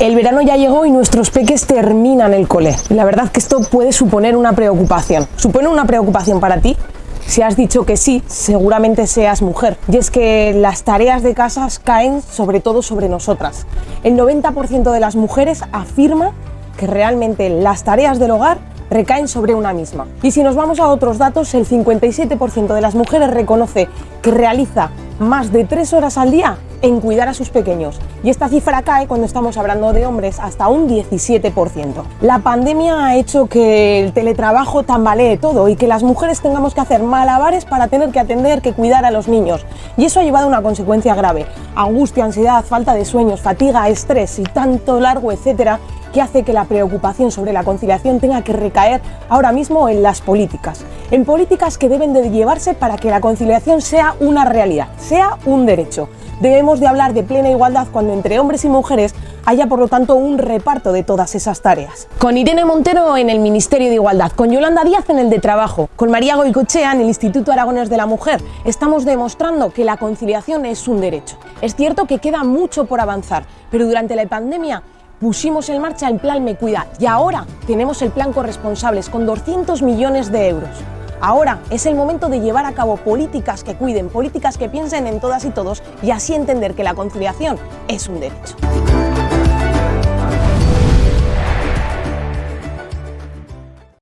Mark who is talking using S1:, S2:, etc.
S1: El verano ya llegó y nuestros peques terminan el cole. La verdad que esto puede suponer una preocupación. ¿Supone una preocupación para ti? Si has dicho que sí, seguramente seas mujer. Y es que las tareas de casa caen sobre todo sobre nosotras. El 90% de las mujeres afirma que realmente las tareas del hogar recaen sobre una misma. Y si nos vamos a otros datos, el 57% de las mujeres reconoce que realiza más de tres horas al día en cuidar a sus pequeños. Y esta cifra cae cuando estamos hablando de hombres hasta un 17%. La pandemia ha hecho que el teletrabajo tambalee todo y que las mujeres tengamos que hacer malabares para tener que atender, que cuidar a los niños. Y eso ha llevado a una consecuencia grave, angustia, ansiedad, falta de sueños, fatiga, estrés y tanto largo, etcétera, que hace que la preocupación sobre la conciliación tenga que recaer ahora mismo en las políticas, en políticas que deben de llevarse para que la conciliación sea una realidad, sea un derecho. Debemos de hablar de plena igualdad cuando entre hombres y mujeres haya por lo tanto un reparto de todas esas tareas. Con Irene Montero en el Ministerio de Igualdad, con Yolanda Díaz en el de Trabajo, con María Goicochea en el Instituto Aragones de la Mujer, estamos demostrando que la conciliación es un derecho. Es cierto que queda mucho por avanzar, pero durante la pandemia pusimos en marcha el plan Me Cuida y ahora tenemos el plan Corresponsables con 200 millones de euros. Ahora es el momento de llevar a cabo políticas que cuiden, políticas que piensen en todas y todos y así entender que la conciliación es un derecho.